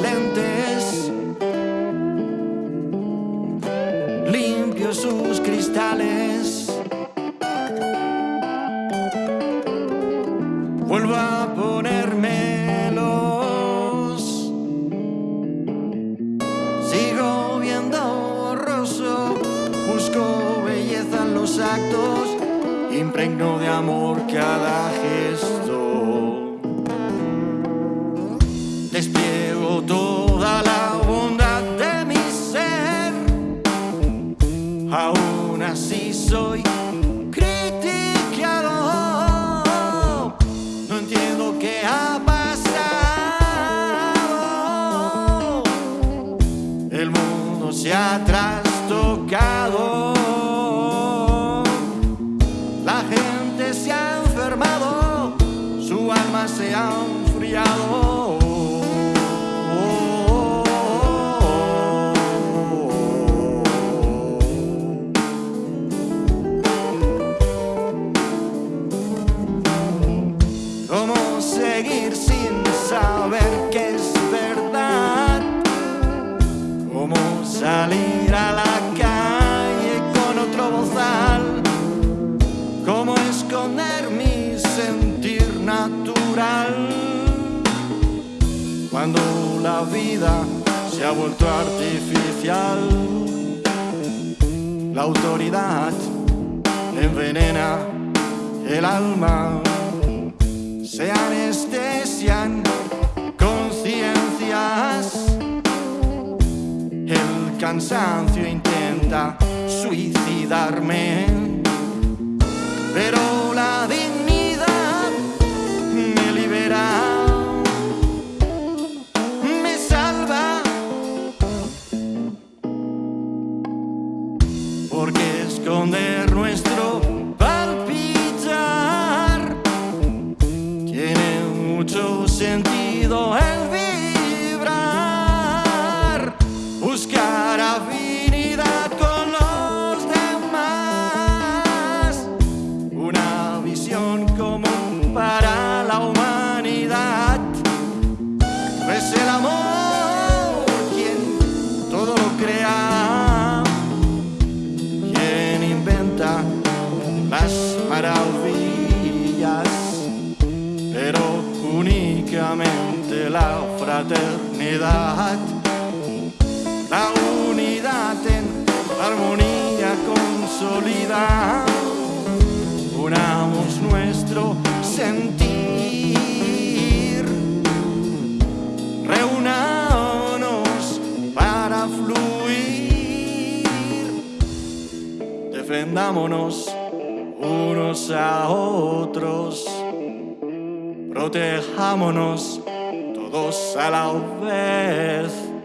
lentes, limpio sus cristales. Vuelvo a ponérmelos, sigo viendo borroso, busco belleza en los actos, impregno de amor cada gesto. Aún así soy criticado. No entiendo qué ha pasado. El mundo se ha trastocado. La gente se ha enfermado, su alma se ha enfriado. Seguir sin saber que es verdad? ¿Cómo salir a la calle con otro bozal? ¿Cómo esconder mi sentir natural? Cuando la vida se ha vuelto artificial, la autoridad envenena el alma, se anestesian conciencias. El cansancio intenta suicidarme, pero la dignidad me libera, me salva, porque esconder nuestro mucho sentido el la fraternidad, la unidad en armonía consolida. Unamos nuestro sentir, reunámonos para fluir, defendámonos unos a otros protejámonos todos a la vez.